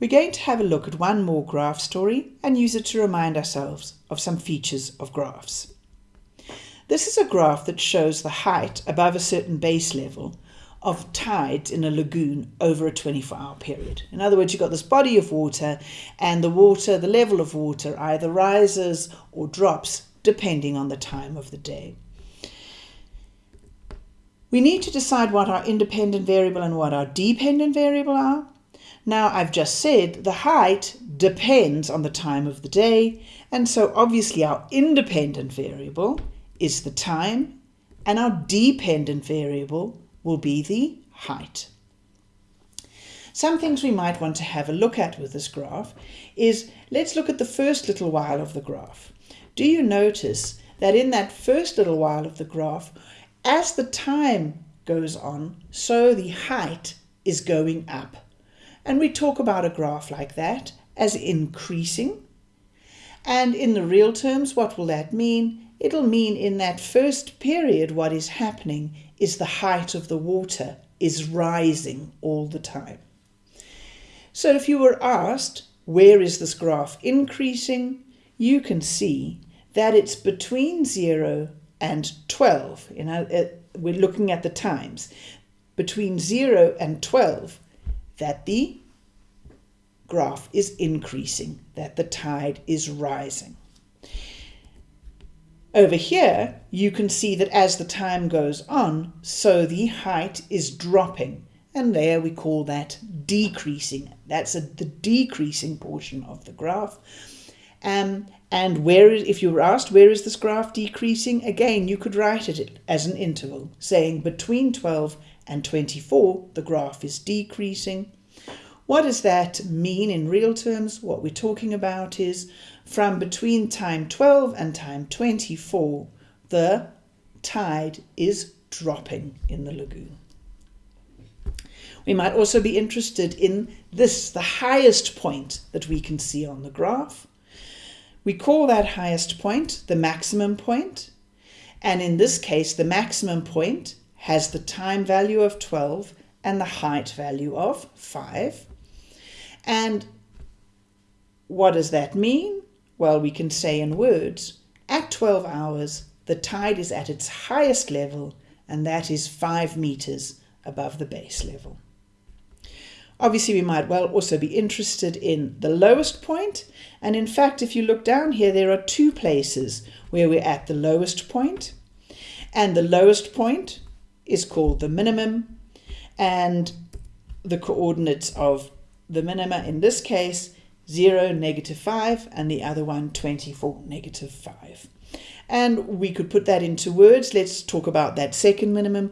We're going to have a look at one more graph story and use it to remind ourselves of some features of graphs. This is a graph that shows the height above a certain base level of tides in a lagoon over a 24 hour period. In other words, you've got this body of water, and the water, the level of water, either rises or drops depending on the time of the day. We need to decide what our independent variable and what our dependent variable are. Now, I've just said the height depends on the time of the day, and so obviously our independent variable is the time, and our dependent variable will be the height. Some things we might want to have a look at with this graph is, let's look at the first little while of the graph. Do you notice that in that first little while of the graph, as the time goes on, so the height is going up. And we talk about a graph like that as increasing. And in the real terms, what will that mean? It'll mean in that first period, what is happening is the height of the water is rising all the time. So if you were asked, where is this graph increasing? You can see that it's between 0 and 12. You know, we're looking at the times. Between 0 and 12, that the graph is increasing, that the tide is rising. Over here, you can see that as the time goes on, so the height is dropping. And there we call that decreasing. That's a, the decreasing portion of the graph. Um, and where is, if you were asked, where is this graph decreasing? Again, you could write it as an interval, saying between 12 and 24, the graph is decreasing. What does that mean in real terms? What we're talking about is from between time 12 and time 24, the tide is dropping in the lagoon. We might also be interested in this, the highest point that we can see on the graph. We call that highest point the maximum point. And in this case, the maximum point has the time value of 12 and the height value of 5. And what does that mean? Well, we can say in words, at 12 hours, the tide is at its highest level, and that is 5 meters above the base level. Obviously, we might well also be interested in the lowest point. And in fact, if you look down here, there are two places where we're at the lowest point. And the lowest point is called the minimum. And the coordinates of the minima in this case 0, negative 5, and the other one 24, negative 5. And we could put that into words. Let's talk about that second minimum.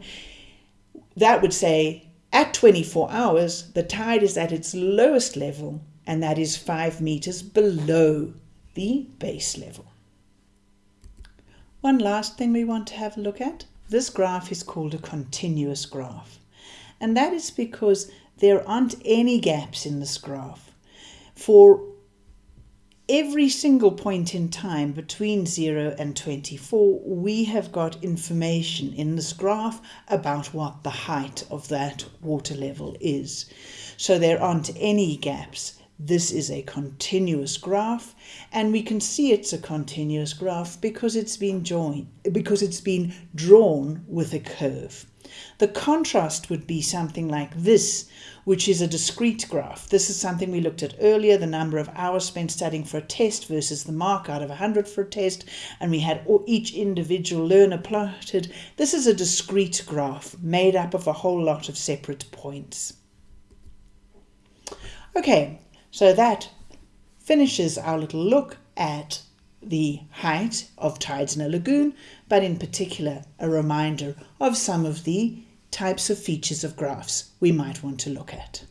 That would say at 24 hours, the tide is at its lowest level, and that is 5 meters below the base level. One last thing we want to have a look at. This graph is called a continuous graph. And that is because there aren't any gaps in this graph. For every single point in time between 0 and 24, we have got information in this graph about what the height of that water level is. So there aren't any gaps. This is a continuous graph and we can see it's a continuous graph because it's been joined because it's been drawn with a curve. The contrast would be something like this, which is a discrete graph. This is something we looked at earlier, the number of hours spent studying for a test versus the mark out of 100 for a test, and we had each individual learner plotted. This is a discrete graph made up of a whole lot of separate points. Okay, so that finishes our little look at the height of tides in a lagoon, but in particular a reminder of some of the types of features of graphs we might want to look at.